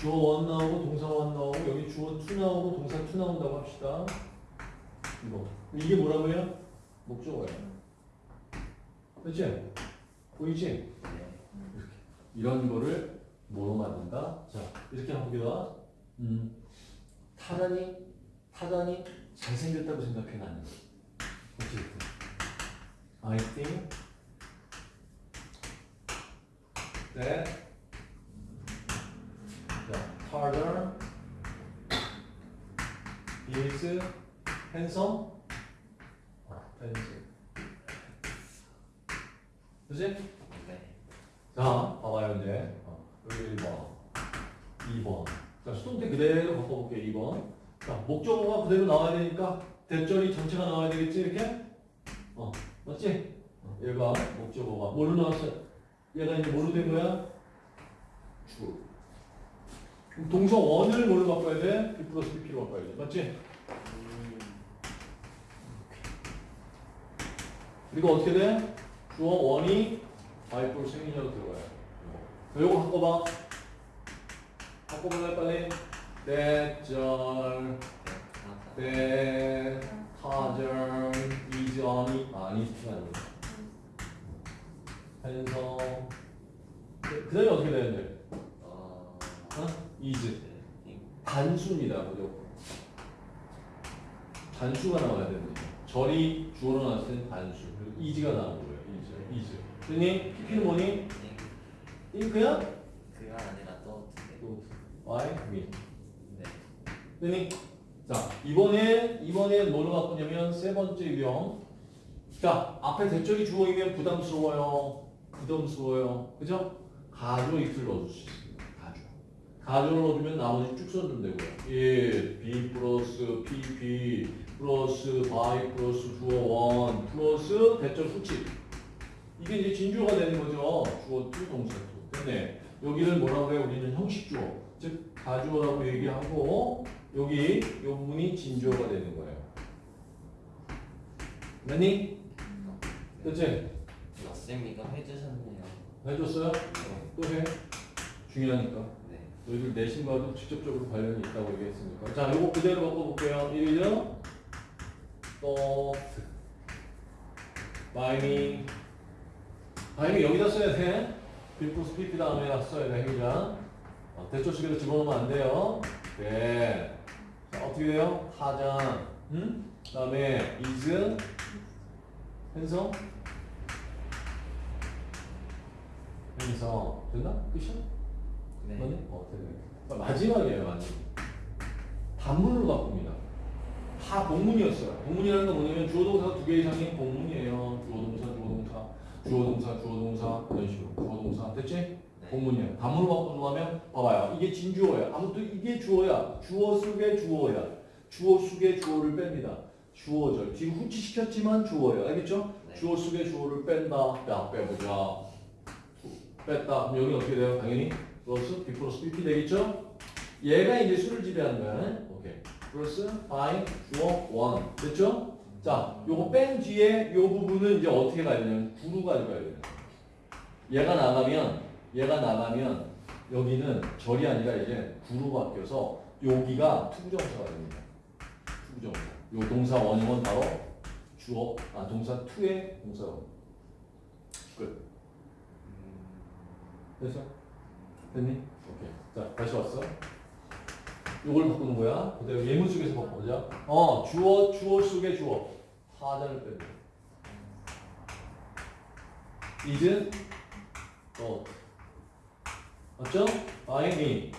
주어 one 나오고 동사 one 나오고 여기 주어 two 나오고 동사 two 나온다고 합시다. 이거 이게 뭐라고요? 목적어예요. 그렇지? 보이지? 네. 이런 거를 뭐로 만든다? 자 이렇게 해보기다. 음, 타단이 타단이 잘생겼다고 생각해 나는. 그렇지? I think that is handsome. 아, handsome. 그지? 네. 자, 봐봐요, 이제. 어, 여기 1번. 2번. 자, 수동태 그대로 바꿔볼게요, 2번. 자, 목적어가 그대로 나와야 되니까, 대절이 전체가 나와야 되겠지, 이렇게? 어, 맞지? 어, 얘가, 목적어가. 뭘로 나왔어요? 얘가 이제 뭘로 된 거야? 주. 동사 원을 뭘로 바꿔야 돼? B 플러스 BP로 바꿔야 돼. 맞지? 음, 그리고 어떻게 돼? 주어 원이 바이플 생리자로 들어가요. 요거. 요거 바꿔봐. 바꿔볼래 빨리? 대절, 대, 타절, 이전이 아니 아닙니다. 현성. 그 다음에 어떻게 되는데? 어, 어? 이즈. 네. 단수입니다. 무조건. 단수가 나와야 됩니다. 절이 주어로 나왔을 때는 단수. 그리고 이즈가 나오는 거예요. 이즈. 이즈. 됐니? PP는 뭐니? 네. 잉크야? 그가 아니라 또 네. 또 Y, 미. 네. 됐니? 자, 이번에, 이번에 뭐로 바꾸냐면 세 번째 유형. 자, 앞에 대절이 주어이면 부담스러워요. 부담스러워요. 그죠? 가조 if를 넣어줄 수. 가조. 가조를 넣어주면 나머지 쭉 써주면 되고요. it, b 플러스 pp 플러스 by 플러스 주어 원 플러스 대절 후치. 이게 이제 진주어가 되는 거죠. 주어 투 동사 투. 됐네. 여기를 뭐라고 해요? 우리는 형식주어. 즉 가주어라고 얘기하고 여기 요 부분이 진주어가 되는 거예요. 됐니? 됐지? 쌤 이거 해주셨네요. 해줬어요? 또 해. 중요하니까. 네. 너희들 내신과도 직접적으로 관련이 있다고 얘기했으니까. 자, 요거 그대로 바꿔볼게요. 1죠? 또, 바이미. 바이미 여기다 써야 돼. 비프스 PP 다음에 써야 돼, 행위자. 어, 대초식에도 집어넣으면 안 돼요. 네. 자, 어떻게 돼요? 타장. 응? 그 다음에 is, hen성. hen성. 됐나? 끝이야? 네. 맞네? 어, 되네. 마지막이에요, 마지막. 단문으로 바꿉니다. 다 복문이었어요. 복문이라는 건 뭐냐면 주어 동사 두 개 이상이 복문이에요. 주어 동사, 주어 동사, 주어 동사, 주어 동사 이런 식으로. 주어 동사 됐지? 네. 복문이에요. 단문으로 바꾸려면 봐봐요. 이게 진주어예요. 아무튼 이게 주어야. 주어 속의 주어야. 주어 속의 주어를 뺍니다. 주어절. 지금 후치시켰지만 주어예요. 알겠죠? 네. 주어 속의 주어를 뺀다. 야, 빼보자. 뺐다. 그럼 여기 어떻게 돼요? 당연히 플러스 B 플러스 BP 되겠죠? 얘가 이제 수를 지배하는 거야. 오케이. 플러스 by 주어 원 됐죠? 자, 요거 뺀 뒤에 요 부분은 이제 어떻게 가야 되냐면 구로 가져가야 돼요. 얘가 나가면 얘가 나가면 여기는 절이 아니라 이제 구로 바뀌어서 여기가 to부정사가 됩니다. to부정사. 요 동사 원형은 바로 주어 아 동사 two의 동사 원. 끝. 음, 됐어? 됐니? 오케이. 자, 다시 왔어. 요걸 바꾸는 거야. 그대로 예문 속에서 바꿔보자. 어, 주어, 주어 속의 주어. 하자를 빼고. is, not. 맞죠? I, me.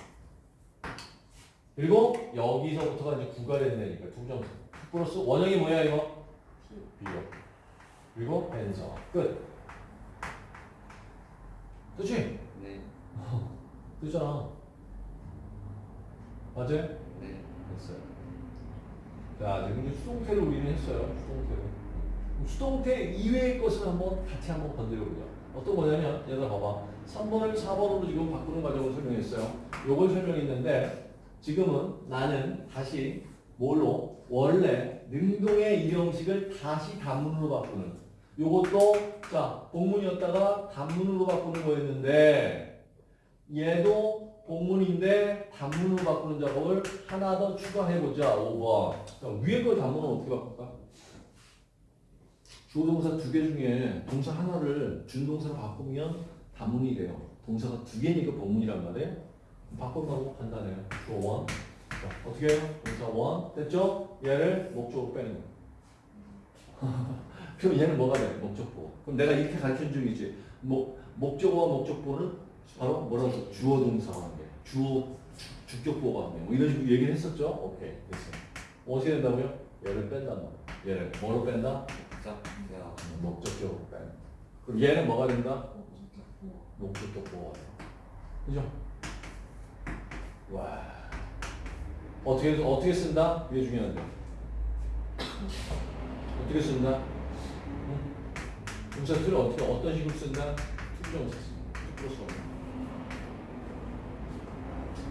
그리고 여기서부터가 이제 구가 된다니까. 두 점수. 플러스 원형이 뭐야, 이거? 비교. 그리고 벤서. 끝. 네. 그잖아. 맞아요? 네. 됐어요. 자, 지금 이제 수동태를 우리는 했어요. 수동태를. 그럼 수동태 이외의 것을 한번 같이 한번 건드려보자. 어떤 거냐면, 얘들아 봐봐. 3번을 4번으로 지금 바꾸는 과정을 설명했어요. 요걸 설명했는데, 지금은 나는 다시 뭘로? 원래 능동의 이 형식을 다시 단문으로 바꾸는. 요것도, 자, 복문이었다가 단문으로 바꾸는 거였는데, 얘도 복문인데 단문으로 바꾸는 작업을 하나 더 추가해보자. 5번. 자, 위에 거 단문은 어떻게 바꿀까? 주어 동사 두 개 중에 동사 하나를 준동사로 바꾸면 단문이 돼요. 동사가 두 개니까 복문이란 말이에요. 바꿔가고 간단해요. 주어 원. 자, 어떻게 해요? 동사 원. 됐죠? 얘를 목적으로 빼는 거예요. 그럼 얘는 뭐가 돼? 목적보. 그럼 내가 이렇게 가르친 적 있지. 목, 목적어와 목적보는 바로 뭐라고 했어? 주어 동사와 관계. 주어 주, 주격보가 관계. 뭐 이런 식으로 얘기를 했었죠? 오케이. 됐어. 어떻게 된다고요? 얘를 뺀단 말이야. 얘를 뭐로 뺀다? 목적대요. 목적격으로 뺀. 그럼 얘는 뭐가 된다? 목적격보가 돼. 그죠? 와. 어떻게 어떻게 쓴다? 이게 중요한데. 어떻게 쓴다? 응? 동사들을 어떻게 어떤 식으로 쓴다? 투부정사 씁니다. 투부정사.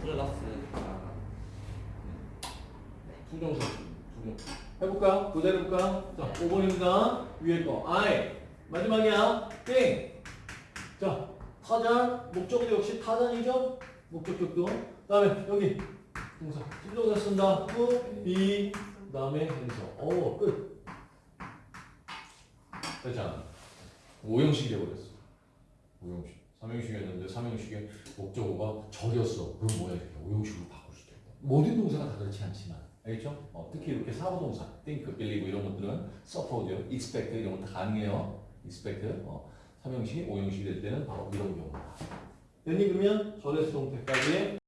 플러스 투정사 투정. 해볼까요? 그대로 해볼까요? 자, 5번입니다. 위에 거. I. 마지막이야. 땡. 자, 타잔. 목적도 역시 타잔이죠? 목적격도. 그 다음에 여기 동사. to부정사 쓴다. to, be. 그 다음에 해서. 오, 끝. 됐잖아. 오형식이 돼버렸어. 오형식. 삼형식이었는데 삼형식의 목적어가 절이었어. 그럼 뭐야? 오형식으로 바꿀 수도 있다. 모든 동사가 다 그렇지 않지만. 알겠죠? 어, 특히 이렇게 사고동사, think, believe 이런 것들은 suppose, expect 이런 건 다 가능해요. expect, 어, 삼형식, 오형식이 될 때는 바로 이런 경우다. 됐니? 그러면 전에서 동태까지의